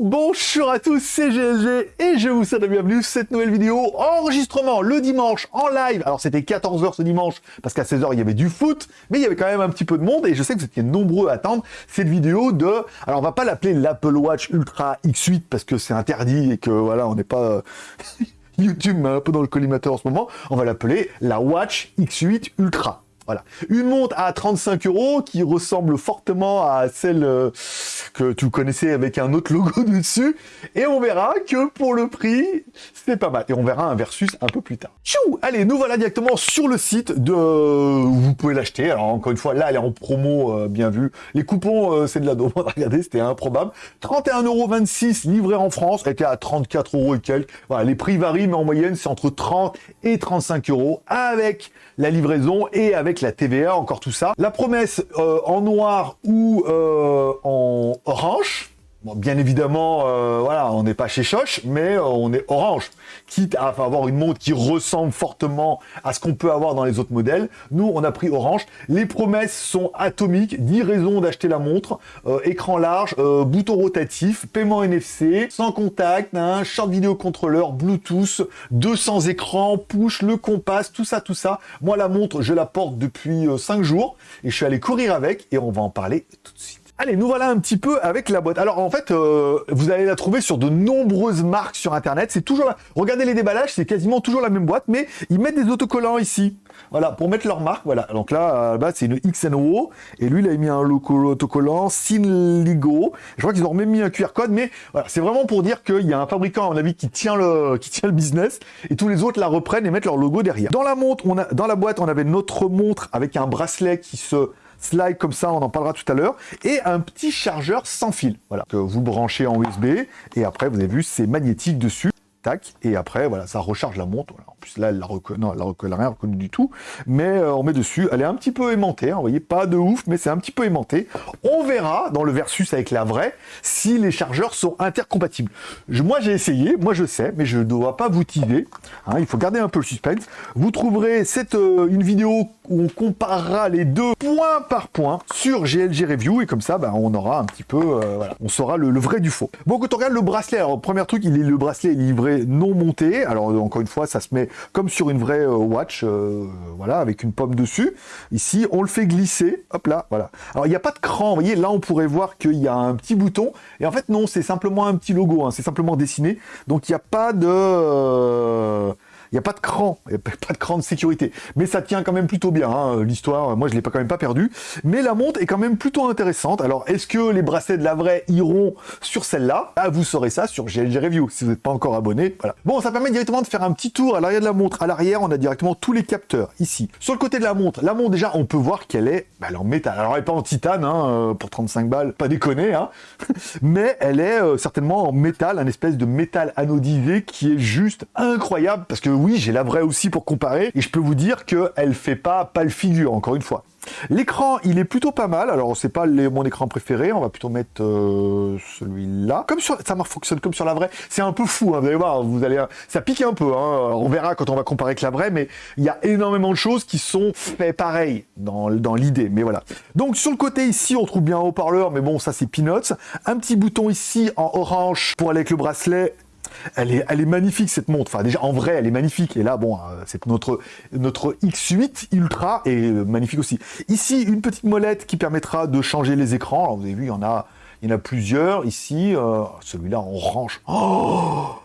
Bonjour à tous, c'est GLG et je vous souhaite la bienvenue cette nouvelle vidéo. Enregistrement le dimanche en live. Alors c'était 14h ce dimanche parce qu'à 16h il y avait du foot, mais il y avait quand même un petit peu de monde et je sais que vous étiez nombreux à attendre cette vidéo de... Alors on va pas l'appeler l'Apple Watch Ultra X8 parce que c'est interdit et que voilà, on n'est pas... YouTube un peu dans le collimateur en ce moment. On va l'appeler la Watch X8 Ultra. Voilà. Une montre à 35 euros qui ressemble fortement à celle euh, que tu connaissais avec un autre logo dessus. Et on verra que pour le prix, c'est pas mal. Et on verra un versus un peu plus tard. Allez, nous voilà directement sur le site de... Vous pouvez l'acheter. Alors encore une fois, là, elle est en promo, euh, bien vu. Les coupons, euh, c'est de la demande. Regardez, c'était improbable. 31,26€ livré en France. Elle était à 34 euros et quelques. Voilà, les prix varient, mais en moyenne, c'est entre 30 et 35 euros avec la livraison et avec la TVA, encore tout ça. La promesse euh, en noir ou euh, en orange, bien évidemment, euh, voilà, on n'est pas chez Choche, mais euh, on est orange. Quitte à avoir une montre qui ressemble fortement à ce qu'on peut avoir dans les autres modèles, nous, on a pris orange. Les promesses sont atomiques, 10 raisons d'acheter la montre, euh, écran large, bouton rotatif, paiement NFC, sans contact, hein, short vidéo contrôleur, Bluetooth, 200 écrans, push, le compas, tout ça, tout ça. Moi, la montre, je la porte depuis 5 jours et je suis allé courir avec et on va en parler tout de suite. Allez, nous voilà un petit peu avec la boîte. Alors en fait, euh, vous allez la trouver sur de nombreuses marques sur Internet. C'est toujours là. Regardez les déballages, c'est quasiment toujours la même boîte, mais ils mettent des autocollants ici. Voilà, pour mettre leur marque. Voilà. Donc là, bas c'est une XNO. Et lui, il a mis un autocollant Sinligo. Je crois qu'ils ont même mis un QR code, mais voilà, c'est vraiment pour dire qu'il y a un fabricant, à mon avis, qui tient le, qui tient le business, et tous les autres la reprennent et mettent leur logo derrière. Dans la montre, dans la boîte, on avait notre montre avec un bracelet qui se slide comme ça, on en parlera tout à l'heure, et un petit chargeur sans fil, voilà, que vous branchez en USB, et après, vous avez vu, c'est magnétique dessus, tac, et après, voilà, ça recharge la montre, en plus là, elle la reconnaît, non, elle la rien reconnu du tout, mais euh, on met dessus, elle est un petit peu aimantée, hein, vous voyez, pas de ouf, mais c'est un petit peu aimanté, on verra, dans le versus avec la vraie, si les chargeurs sont intercompatibles. moi, j'ai essayé, moi je sais, mais je ne dois pas vous teaser, hein, il faut garder un peu le suspense, vous trouverez cette, euh, une vidéo où on comparera les deux point par point sur GLG Review, et comme ça, bah, on aura un petit peu, euh, on saura le, vrai du faux. Bon, quand on regarde le bracelet, alors, premier truc, il est, le bracelet est livré non monté, alors encore une fois, ça se met comme sur une vraie euh, watch, euh, voilà, avec une pomme dessus. Ici, on le fait glisser, hop là, voilà. Alors, il n'y a pas de cran, vous voyez, là, on pourrait voir qu'il y a un petit bouton, et en fait, non, c'est simplement un petit logo, hein, c'est simplement dessiné, donc il n'y a pas de... Il n'y a pas de cran, n'y a pas de cran de sécurité. Mais ça tient quand même plutôt bien, hein, l'histoire, moi je l'ai pas quand même pas perdu. Mais la montre est quand même plutôt intéressante. Alors, est-ce que les bracelets de la vraie iront sur celle-là? Ah, vous saurez ça sur GLG Review, si vous n'êtes pas encore abonné. Voilà. Bon, ça permet directement de faire un petit tour à l'arrière de la montre. À l'arrière, on a directement tous les capteurs, ici. Sur le côté de la montre, la montre, déjà, on peut voir qu'elle est, bah, en métal. Alors, elle n'est pas en titane, hein, euh, pour 35 balles, pas déconner, hein. mais elle est euh, certainement en métal, un espèce de métal anodisé qui est juste incroyable, parce que oui, j'ai la vraie aussi pour comparer, et je peux vous dire qu'elle fait pas pas le figure, encore une fois. L'écran, il est plutôt pas mal. Alors, c'est pas mon écran préféré. On va plutôt mettre euh, celui-là. Comme sur, ça fonctionne comme sur la vraie. C'est un peu fou. Hein, vous allez voir. Vous allez, ça pique un peu. Hein. On verra quand on va comparer avec la vraie. Mais il y a énormément de choses qui sont faites pareil dans, dans l'idée. Mais voilà. Donc, sur le côté ici, on trouve bien un haut-parleur. Mais bon, ça, c'est peanuts. Un petit bouton ici en orange pour aller avec le bracelet elle est, magnifique cette montre. Enfin déjà en vrai elle est magnifique. Et là bon euh, c'est notre notre X8 Ultra est magnifique aussi. Ici une petite molette qui permettra de changer les écrans. Alors vous avez vu il y en a plusieurs ici. Euh, celui-là en orange. Oh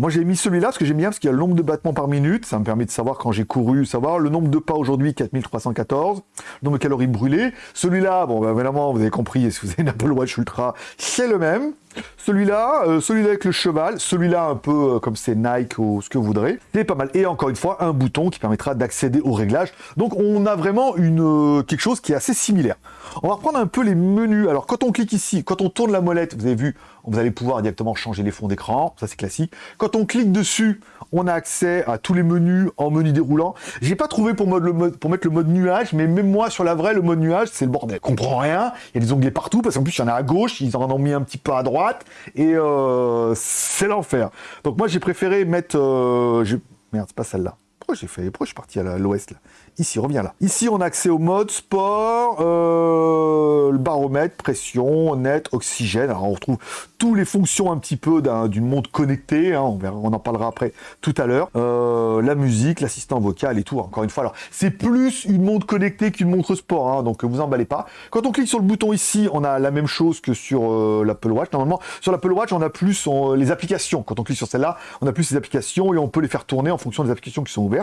moi j'ai mis celui-là parce que j'aime bien parce qu'il y a le nombre de battements par minute, ça me permet de savoir quand j'ai couru, savoir le nombre de pas aujourd'hui, 4314, le nombre de calories brûlées. Celui-là, bon bah, évidemment vous avez compris, si vous avez une Apple Watch Ultra, c'est le même. Celui-là, euh, celui-là avec le cheval, celui-là un peu euh, comme c'est Nike ou ce que vous voudrez, c'est pas mal. Et encore une fois, un bouton qui permettra d'accéder au réglage. Donc on a vraiment une, euh, quelque chose qui est assez similaire. On va reprendre un peu les menus. Alors quand on clique ici, quand on tourne la molette, vous avez vu, vous allez pouvoir directement changer les fonds d'écran, ça c'est classique. Quand on clique dessus, on a accès à tous les menus en menu déroulant. J'ai pas trouvé pour, mettre le mode nuage, mais même moi sur la vraie, le mode nuage, c'est le bordel. Je comprends rien, il y a des onglets partout, parce qu'en plus il y en a à gauche, ils en ont mis un petit peu à droite, et euh, c'est l'enfer. Donc moi j'ai préféré mettre... Euh, merde, c'est pas celle-là. J'ai fait Pourquoi je suis parti à l'ouest là ici, reviens là. Ici, on a accès au mode sport, euh, le baromètre, pression, net, oxygène. Alors, on retrouve toutes les fonctions un petit peu d'une montre connectée. Hein, on, en parlera après tout à l'heure. Euh, la musique, l'assistant vocal et tout. Encore une fois, alors c'est plus une montre connectée qu'une montre sport. Hein, donc, vous emballez pas. Quand on clique sur le bouton ici, on a la même chose que sur euh, l'Apple Watch. Normalement, sur l'Apple Watch, on a plus les applications. Quand on clique sur celle-là, on a plus les applications et on peut les faire tourner en fonction des applications qui sont ouvertes.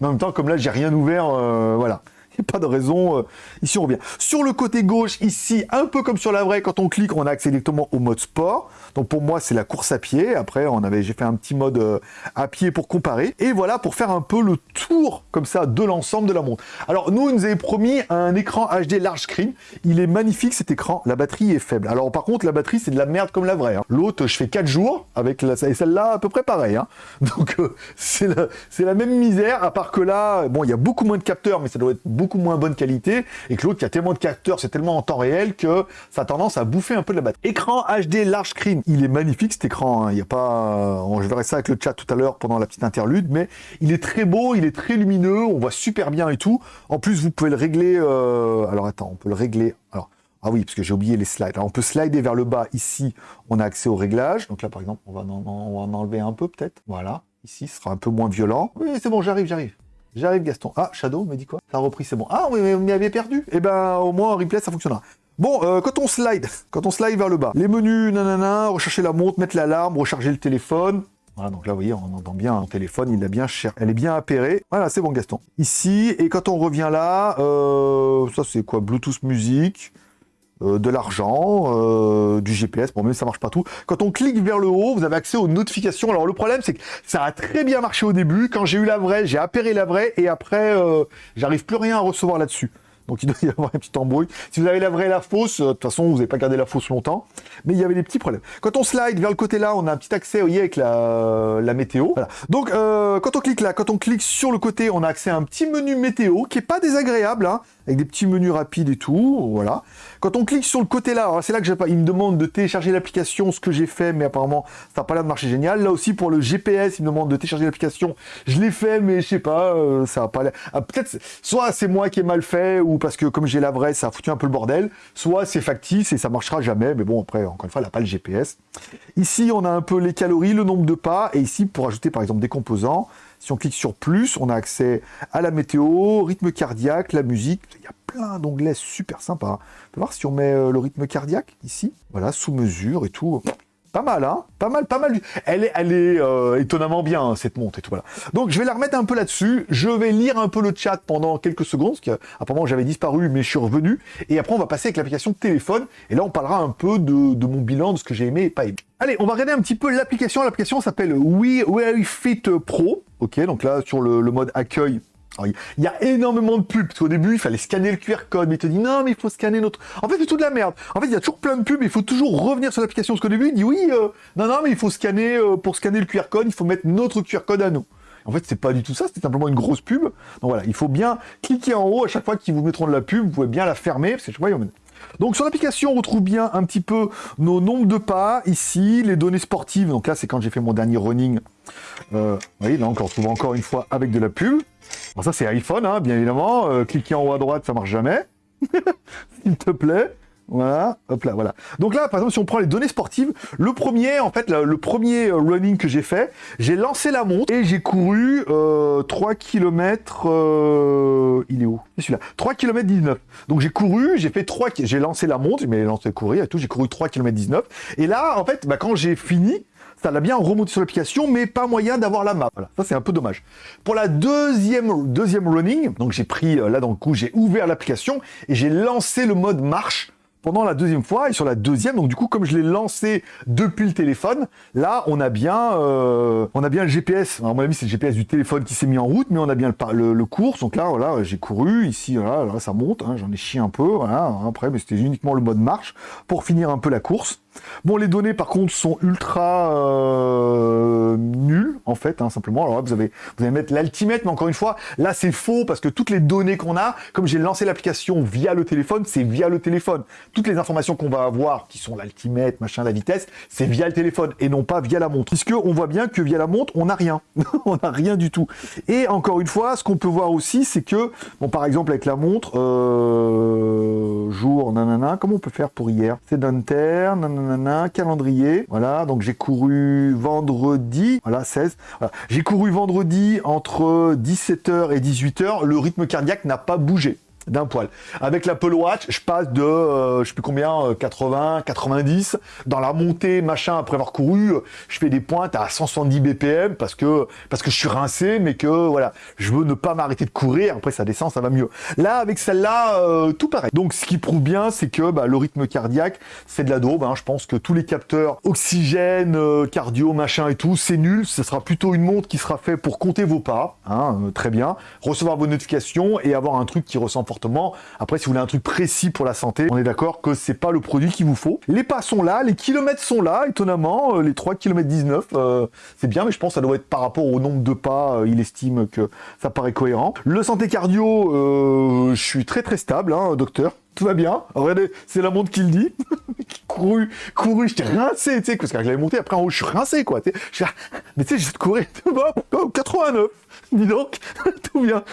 Mais en même temps, comme là, j'ai rien ouvert, euh, voilà pas de raison. Euh, ici, on revient. Sur le côté gauche, ici, un peu comme sur la vraie, quand on clique, on a accès directement au mode sport. Donc pour moi, c'est la course à pied. Après, on avait, j'ai fait un petit mode euh, à pied pour comparer. Et voilà, pour faire un peu le tour, comme ça, de l'ensemble de la montre. Alors, nous, nous avait promis un écran HD large screen. Il est magnifique, cet écran. La batterie est faible. Alors, par contre, la batterie, c'est de la merde comme la vraie. Hein. L'autre, je fais 4 jours, avec la, celle-là, à peu près pareil. Hein. Donc, euh, c'est la même misère, à part que là, bon, il y a beaucoup moins de capteurs, mais ça doit être beaucoup moins bonne qualité, et que l'autre qui a tellement de capteurs, c'est tellement en temps réel que ça a tendance à bouffer un peu de la batterie. Écran HD large screen, il est magnifique cet écran, hein. il y a pas... je verrai ça avec le chat tout à l'heure pendant la petite interlude, mais il est très beau, il est très lumineux, on voit super bien et tout. En plus, vous pouvez le régler... Euh, alors attends, on peut le régler... Alors, ah oui, parce que j'ai oublié les slides. On peut slider vers le bas. Ici, on a accès au réglage. Donc là, par exemple, on va en, on va en enlever un peu, peut-être. Voilà. Ici, ce sera un peu moins violent. Oui, c'est bon, j'arrive, j'arrive. J'arrive Gaston. Ah, Shadow me dit quoi? Ça a repris, c'est bon. Ah oui, mais vous m'avez perdu. Eh ben, au moins en replay, ça fonctionnera. Bon, euh, quand on slide, quand on slide vers le bas, les menus, nanana, rechercher la montre, mettre l'alarme, recharger le téléphone. Voilà, donc là, vous voyez, on entend bien un téléphone, il a bien cher. Elle est bien appairée. Voilà, c'est bon, Gaston. Ici, et quand on revient là, euh, ça c'est quoi? Bluetooth musique. Euh, de l'argent, euh, du GPS, bon même ça marche pas tout. Quand on clique vers le haut, vous avez accès aux notifications. Alors le problème c'est que ça a très bien marché au début. Quand j'ai eu la vraie, j'ai appairé la vraie et après euh, j'arrive plus rien à recevoir là-dessus. Donc il doit y avoir un petit embrouille. Si vous avez la vraie et la fausse, de toute façon vous n'avez pas gardé la fausse longtemps. Mais il y avait des petits problèmes. Quand on slide vers le côté là, on a un petit accès, vous voyez, avec la, météo. Donc quand on clique là, quand on clique sur le côté, on a accès à un petit menu météo qui est pas désagréable. Hein avec des petits menus rapides et tout, voilà. Quand on clique sur le côté là, c'est là que pas, il me demande de télécharger l'application, ce que j'ai fait, mais apparemment ça n'a pas l'air de marcher génial. Là aussi pour le GPS, il me demande de télécharger l'application, je l'ai fait, mais je sais pas, euh, ça a pas l'air. Ah, peut-être, soit c'est moi qui ai mal fait, ou parce que comme j'ai la vraie, ça a foutu un peu le bordel, soit c'est factice et ça marchera jamais, mais bon après, encore une fois, elle n'a pas le GPS. Ici, on a un peu les calories, le nombre de pas, et ici pour ajouter par exemple des composants. Si on clique sur plus, on a accès à la météo, rythme cardiaque, la musique. Il y a plein d'onglets super sympas. On peut voir si on met euh, le rythme cardiaque ici? Voilà, sous mesure et tout. Pas mal, hein Pas mal, pas mal. Elle est, euh, étonnamment bien, hein, cette montre et tout, voilà. Donc, je vais la remettre un peu là-dessus. Je vais lire un peu le chat pendant quelques secondes, parce qu'apparemment, j'avais disparu, mais je suis revenu. Et après, on va passer avec l'application téléphone. Et là, on parlera un peu de, mon bilan, de ce que j'ai aimé et pas aimé. Allez, on va regarder un petit peu l'application. L'application s'appelle We Fit Pro. Ok, donc là, sur le, mode accueil, il y a énormément de pubs, parce qu'au début, il fallait scanner le QR code, mais il te dit non, mais il faut scanner notre... En fait, c'est tout de la merde. En fait, il y a toujours plein de pubs, il faut toujours revenir sur l'application, parce qu'au début, il dit oui, euh, non, non, mais il faut scanner, euh, pour scanner le QR code, il faut mettre notre QR code à nous. En fait, c'est pas du tout ça, c'était simplement une grosse pub. Donc voilà, il faut bien cliquer en haut à chaque fois qu'ils vous mettront de la pub, vous pouvez bien la fermer, parce que donc sur l'application, on retrouve bien un petit peu nos nombres de pas, ici, les données sportives, donc là c'est quand j'ai fait mon dernier running, euh, oui, là on retrouve encore une fois avec de la pub. Alors ça c'est iPhone, hein, bien évidemment, euh, cliquer en haut à droite, ça marche jamais, s'il te plaît. Voilà, hop là, voilà. Donc là, par exemple, si on prend les données sportives, le premier, en fait, le, premier euh, running que j'ai fait, j'ai lancé la montre et j'ai couru 3 km... il est où? Celui-là. 3 km 19. Donc j'ai couru, j'ai fait 3... J'ai lancé la montre, mais lancé courir et tout, j'ai couru 3 km 19. Et là, en fait, bah, quand j'ai fini, ça l'a bien remonté sur l'application, mais pas moyen d'avoir la map. Voilà. Ça, c'est un peu dommage. Pour la deuxième, deuxième running, donc j'ai pris, euh, là, dans le coup, j'ai ouvert l'application et j'ai lancé le mode marche pendant la deuxième fois, et sur la deuxième, donc du coup, comme je l'ai lancé depuis le téléphone, là, on a bien, euh, on a bien le GPS. à mon avis, c'est le GPS du téléphone qui s'est mis en route, mais on a bien le, le, course. Donc là, voilà, j'ai couru, ici, voilà, là, ça monte, hein, j'en ai chié un peu, voilà, après, mais c'était uniquement le mode marche pour finir un peu la course. Bon, les données, par contre, sont ultra euh, nulles, en fait, hein, simplement. Alors là, vous, avez, vous allez mettre l'altimètre, mais encore une fois, là, c'est faux, parce que toutes les données qu'on a, comme j'ai lancé l'application via le téléphone, c'est via le téléphone. toutes les informations qu'on va avoir, qui sont l'altimètre, machin, la vitesse, c'est via le téléphone et non pas via la montre. Puisque on voit bien que via la montre, on n'a rien. on n'a rien du tout. Et encore une fois, ce qu'on peut voir aussi, c'est que, bon, par exemple, avec la montre, euh, jour, nanana, comment on peut faire pour hier? C'est d'inter, nanana, calendrier, voilà, donc j'ai couru vendredi, voilà, 16, j'ai couru vendredi entre 17h et 18h, le rythme cardiaque n'a pas bougé d'un poil. Avec l'Apple Watch, je passe de, euh, je sais plus combien, 80, euh, 90. Dans la montée, machin, après avoir couru, je fais des pointes à 170 BPM parce que, parce que je suis rincé, mais que, voilà, je veux ne pas m'arrêter de courir. Après, ça descend, ça va mieux. Là, avec celle-là, euh, tout pareil. Donc, ce qui prouve bien, c'est que bah, le rythme cardiaque, c'est de la daube. Hein. Je pense que tous les capteurs oxygène, cardio, machin et tout, c'est nul. Ce sera plutôt une montre qui sera fait pour compter vos pas. Hein, très bien. Recevoir vos notifications et avoir un truc qui ressemble Après, si vous voulez un truc précis pour la santé, on est d'accord que c'est pas le produit qu'il vous faut. Les pas sont là, les kilomètres sont là, étonnamment, euh, les 3 km 19, c'est bien, mais je pense que ça doit être par rapport au nombre de pas, euh, il estime que ça paraît cohérent. Le santé cardio, euh, je suis très très stable, hein, docteur tout va bien. Regardez, c'est la montre qui le dit. couru, couru, j'étais rincé, tu sais, parce que j'avais monté, après en haut, je suis rincé, quoi. Mais tu sais, j'ai courir, 89. Dis donc, tout bien.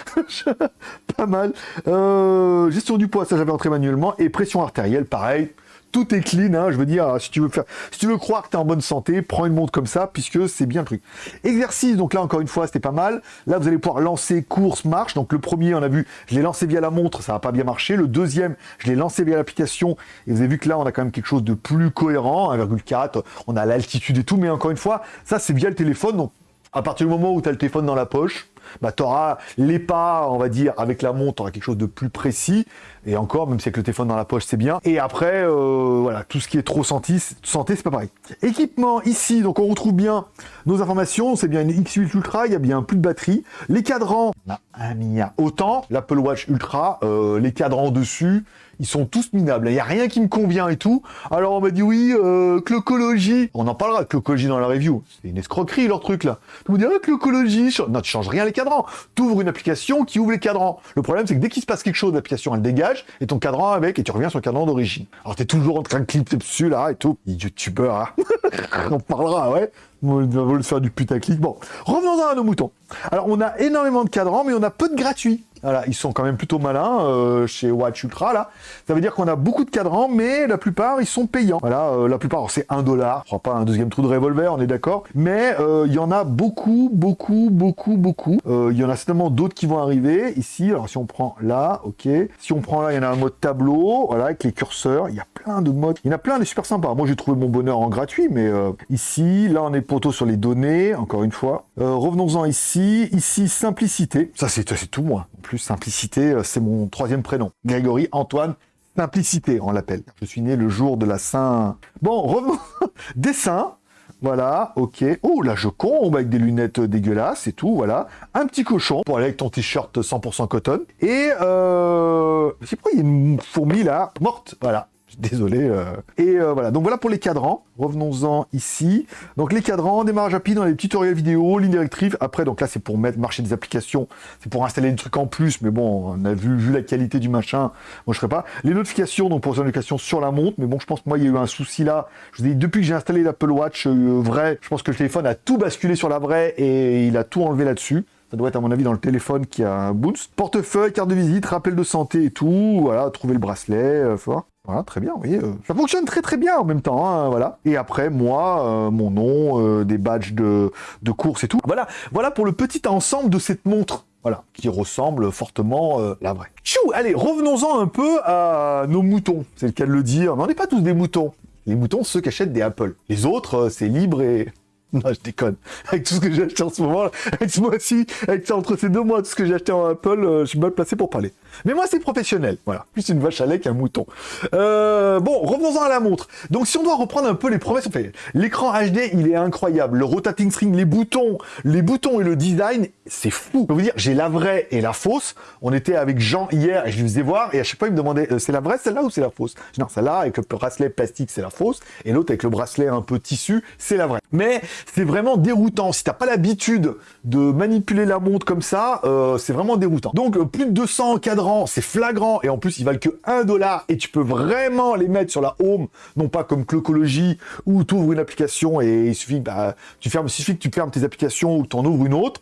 pas mal. Euh, gestion du poids, ça j'avais entré manuellement. Et pression artérielle, pareil tout est clean, hein, je veux dire, si tu veux faire, si tu veux croire que tu es en bonne santé, prends une montre comme ça, puisque c'est bien pris. Exercice, donc là, encore une fois, c'était pas mal. Là, vous allez pouvoir lancer course, marche. Donc le premier, on a vu, je l'ai lancé via la montre, ça n'a pas bien marché. Le deuxième, je l'ai lancé via l'application, et vous avez vu que là, on a quand même quelque chose de plus cohérent, 1,4, on a l'altitude et tout, mais encore une fois, ça, c'est via le téléphone, donc à partir du moment où tu as le téléphone dans la poche, bah, tu auras les pas, on va dire, avec la montre, tu auras quelque chose de plus précis. Et encore, même si avec le téléphone dans la poche, c'est bien. Et après, euh, voilà, tout ce qui est trop santé, santé c'est pas pareil. Équipement, ici, donc on retrouve bien nos informations. C'est bien une X8 Ultra, il y a bien plus de batterie. Les cadrans, on a un milliard. Autant, l'Apple Watch Ultra, euh, les cadrans dessus, ils sont tous minables. Il n'y a rien qui me convient et tout. Alors on m'a dit oui, euh, clocologie. On en parlera de clocologie dans la review. C'est une escroquerie leur truc là. Tu me dis ah, clocologie. Non, tu changes rien les cadrans. Tu ouvres une application qui ouvre les cadrans. Le problème c'est que dès qu'il se passe quelque chose, l'application elle dégage et ton cadran avec et tu reviens sur le cadran d'origine. Alors tu es toujours en train de clipper dessus là et tout. YouTubeur, hein. on parlera, ouais. On va le faire du putaclic. Bon, revenons à nos moutons. Alors, on a énormément de cadrans, mais on a peu de gratuits. Ils sont quand même plutôt malins euh, chez Watch Ultra là. Ça veut dire qu'on a beaucoup de cadrans, mais la plupart ils sont payants. Voilà, euh, la plupart c'est un dollar. Je crois pas un deuxième trou de revolver, on est d'accord. Mais euh, il y en a beaucoup, beaucoup, beaucoup, beaucoup. Il y en a certainement d'autres qui vont arriver ici. Alors si on prend là, ok. Si on prend là, il y en a un mode tableau, voilà, avec les curseurs. Il y a plein de modes. Il y en a plein, des super sympas. Moi j'ai trouvé mon bonheur en gratuit, mais ici, là on est plutôt sur les données, encore une fois. Revenons-en ici. Ici, simplicité. Ça c'est tout moi plus simplicité, euh, c'est mon troisième prénom. Grégory Antoine Simplicité, on l'appelle. Je suis né le jour de la Saint... Bon, revenons. Dessin. Voilà, ok. Oh, là, je combe avec des lunettes dégueulasses et tout, voilà. Un petit cochon pour aller avec ton t-shirt 100% coton. Et, euh... Je sais il y a une fourmi là, morte, voilà. Désolé. Euh. Et euh, voilà, donc voilà pour les cadrans. Revenons-en ici. Donc les cadrans, démarrage rapide dans les tutoriels vidéo, ligne directrice. Après, donc là, c'est pour mettre marcher des applications. C'est pour installer des trucs en plus. Mais bon, on a vu, la qualité du machin. Moi, je ferai pas. Les notifications, donc pour les notifications sur la montre. Mais bon, je pense que moi, il y a eu un souci là. Je vous ai dit, depuis que j'ai installé l'Apple Watch euh, vrai, je pense que le téléphone a tout basculé sur la vraie et il a tout enlevé là-dessus. Ça doit être à mon avis dans le téléphone qui a un boost. Portefeuille, carte de visite, rappel de santé et tout. Voilà, trouver le bracelet. Voilà, très bien, vous voyez, euh, ça fonctionne très très bien en même temps, hein, voilà. Et après, moi, euh, mon nom, euh, des badges de, de course et tout. Voilà, voilà pour le petit ensemble de cette montre. Voilà, qui ressemble fortement à la vraie. Tchou Allez, revenons-en un peu à nos moutons. C'est le cas de le dire, mais on n'est pas tous des moutons. Les moutons, ceux qui achètent des Apple. Les autres, c'est libre et Non, je déconne. Avec tout ce que j'ai acheté en ce moment, avec ce mois-ci, avec ça, entre ces deux mois, tout ce que j'ai acheté en Apple, euh, je suis mal placé pour parler. Mais moi, c'est professionnel. Voilà. Plus une vache à lait qu'un mouton. Euh, bon, revenons-en à la montre. Donc, si on doit reprendre un peu les promesses, on fait l'écran HD, il est incroyable. Le rotating string, les boutons, les boutons et le design, c'est fou. Je peux vous dire, j'ai la vraie et la fausse. On était avec Jean hier et je lui faisais voir et à chaque fois, il me demandait, euh, c'est la vraie celle-là ou c'est la fausse? Non, celle-là, avec le bracelet plastique, c'est la fausse. Et l'autre avec le bracelet un peu tissu, c'est la vraie. Mais c'est vraiment déroutant. Si t'as pas l'habitude de manipuler la montre comme ça, euh, c'est vraiment déroutant. Donc, plus de 200 cadrans c'est flagrant, et en plus ils valent que 1 dollar, et tu peux vraiment les mettre sur la home, non pas comme Clocology, où tu ouvres une application et il suffit, bah, tu fermes, il suffit que tu fermes tes applications ou tu ouvres une autre,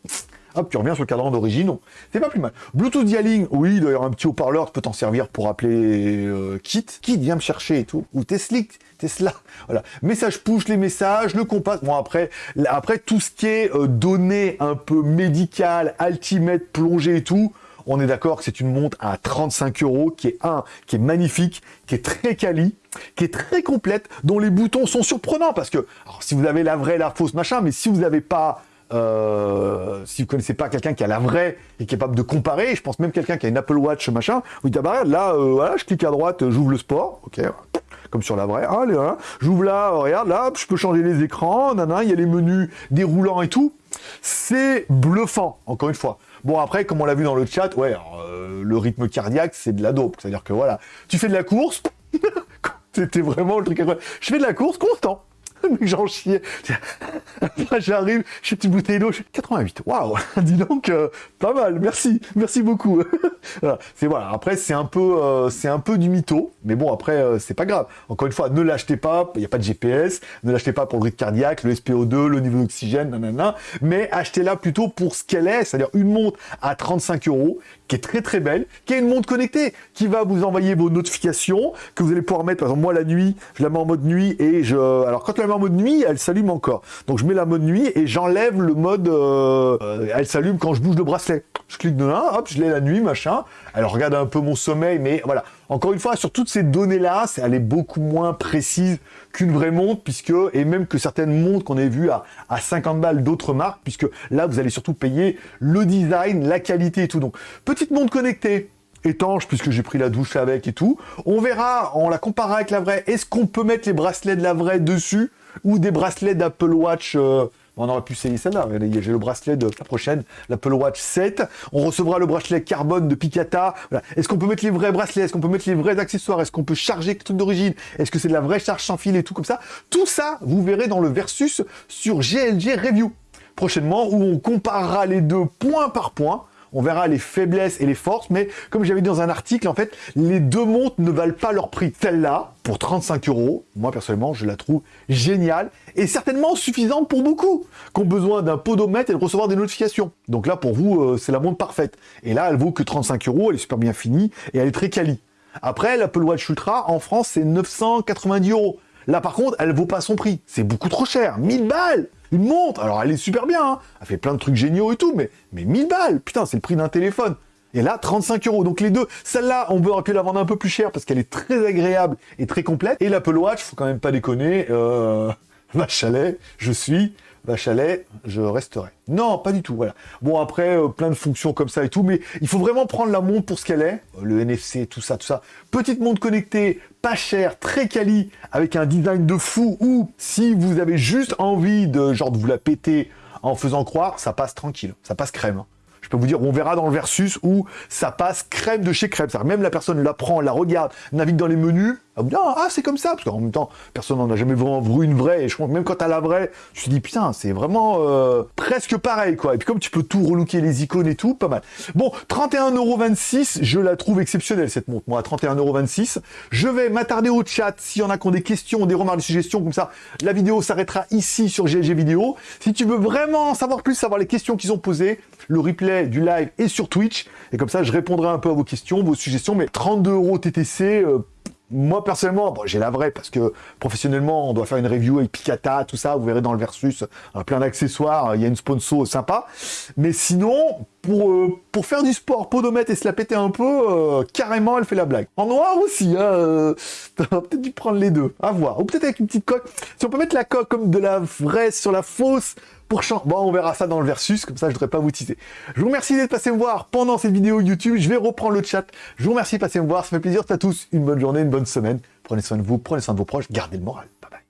hop, tu reviens sur le cadran d'origine, c'est pas plus mal. Bluetooth dialing, oui, avoir un petit haut-parleur, tu peux t'en servir pour appeler euh, Kit, Kit vient me chercher et tout, ou Tesla, Tesla, voilà. Message push, les messages, le compas, bon après, après tout ce qui est euh, données un peu médical, altimètre, plongée et tout, on est d'accord que c'est une montre à 35 euros, qui est un, qui est magnifique, qui est très quali, qui est très complète, dont les boutons sont surprenants, parce que, si vous avez la vraie, la fausse, machin, mais si vous n'avez pas euh, si vous connaissez pas quelqu'un qui a la vraie et capable de comparer, je pense même quelqu'un qui a une Apple Watch machin, vous dites ah bah là, euh, voilà, je clique à droite, j'ouvre le sport, ok, comme sur la vraie, allez, hein, j'ouvre là, regarde là, je peux changer les écrans, il y a les menus déroulants et tout, c'est bluffant, encore une fois. Bon après, comme on l'a vu dans le chat, ouais, euh, le rythme cardiaque, c'est de la dope, c'est-à-dire que voilà, tu fais de la course, c'était vraiment le truc Je fais de la course constant. j'en chiais. j'arrive, j'ai une petite bouteille d'eau, 88. Waouh, dis donc, euh, pas mal, merci, merci beaucoup. C'est voilà, après c'est un peu euh, c'est un peu du mytho, mais bon après euh, c'est pas grave. Encore une fois, ne l'achetez pas, il n'y a pas de GPS, ne l'achetez pas pour le rythme cardiaque, le SPO2, le niveau d'oxygène, nanana, mais achetez-la plutôt pour ce qu'elle est, c'est-à-dire une montre à 35 euros, qui est très très belle, qui est une montre connectée, qui va vous envoyer vos notifications, que vous allez pouvoir mettre, par exemple moi la nuit, je la mets en mode nuit et je... Alors quand je la mets en mode nuit, elle s'allume encore. Donc je mets la mode nuit et j'enlève le mode... Euh, elle s'allume quand je bouge le bracelet. Je clique dedans, hop, je l'ai la nuit, machin. Elle regarde un peu mon sommeil, mais voilà. Encore une fois, sur toutes ces données-là, elle est beaucoup moins précise qu'une vraie montre, puisque, et même que certaines montres qu'on a vues à, à 50 balles d'autres marques, puisque là, vous allez surtout payer le design, la qualité et tout. Donc, petite montre connectée, étanche, puisque j'ai pris la douche avec et tout. On verra, on la comparera avec la vraie, est-ce qu'on peut mettre les bracelets de la vraie dessus, ou des bracelets d'Apple Watch... Euh, on aurait pu essayer celle-là. J'ai le bracelet de la prochaine, l'Apple Watch 7. On recevra le bracelet carbone de Picata. Est-ce qu'on peut mettre les vrais bracelets? Est-ce qu'on peut mettre les vrais accessoires? Est-ce qu'on peut charger le truc d'origine? Est-ce que c'est de la vraie charge sans fil et tout comme ça? Tout ça, vous verrez dans le versus sur GLG Review prochainement où on comparera les deux point par point on verra les faiblesses et les forces, mais comme j'avais dit dans un article, en fait, les deux montres ne valent pas leur prix. Celle-là, pour 35 euros, moi personnellement, je la trouve géniale et certainement suffisante pour beaucoup, qui ont besoin d'un podomètre et de recevoir des notifications. Donc là, pour vous, euh, c'est la montre parfaite. Et là, elle vaut que 35 euros, elle est super bien finie et elle est très quali. Après, l'Apple Watch Ultra, en France, c'est 990 euros. Là, par contre, elle vaut pas son prix. C'est beaucoup trop cher. 1000 balles Une montre Alors, elle est super bien, hein. Elle fait plein de trucs géniaux et tout, mais, mais 1000 balles Putain, c'est le prix d'un téléphone. Et là, 35 euros. Donc les deux, celle-là, on aurait pu la vendre un peu plus cher parce qu'elle est très agréable et très complète. Et l'Apple Watch, faut quand même pas déconner, euh, chalet, je suis chalet, je resterai. Non, pas du tout, voilà. Bon, après, euh, plein de fonctions comme ça et tout, mais il faut vraiment prendre la montre pour ce qu'elle est. Euh, le NFC, tout ça, tout ça. Petite montre connectée, pas chère, très quali, avec un design de fou, ou si vous avez juste envie de, genre, de vous la péter en faisant croire, ça passe tranquille, ça passe crème. Hein je peux vous dire, on verra dans le versus où ça passe crème de chez crème. Même la personne la prend, la regarde, navigue dans les menus, ah, c'est comme ça, parce qu'en même temps, personne n'en a jamais vraiment vu une vraie, et je pense même quand t'as la vraie, je te dis, putain, c'est vraiment euh, presque pareil, quoi. Et puis comme tu peux tout relooker, les icônes et tout, pas mal. Bon, 31,26€, je la trouve exceptionnelle, cette montre, moi, à 31,26€. Je vais m'attarder au chat, s'il y en a qui ont des questions, des remarques, des suggestions, comme ça, la vidéo s'arrêtera ici sur GLG Vidéo. Si tu veux vraiment savoir plus, savoir les questions qu'ils ont posées, le replay du live est sur Twitch, et comme ça, je répondrai un peu à vos questions, vos suggestions, mais 32 euros TTC, euh, moi, personnellement, bon, j'ai la vraie, parce que professionnellement, on doit faire une review avec Picata, tout ça, vous verrez dans le Versus, euh, plein d'accessoires, il y a une sponsor sympa. Mais sinon, pour, euh, pour faire du sport, podomètre et se la péter un peu, euh, carrément, elle fait la blague. En noir aussi, hein, peut-être dû prendre les deux, à voir. Ou peut-être avec une petite coque. Si on peut mettre la coque comme de la vraie sur la fausse, Bon, on verra ça dans le versus, comme ça je ne devrais pas vous teaser. Je vous remercie d'être passé me voir pendant cette vidéo YouTube. Je vais reprendre le chat. Je vous remercie de passer me voir. Ça fait plaisir. À tous une bonne journée, une bonne semaine. Prenez soin de vous, prenez soin de vos proches. Gardez le moral. Bye bye.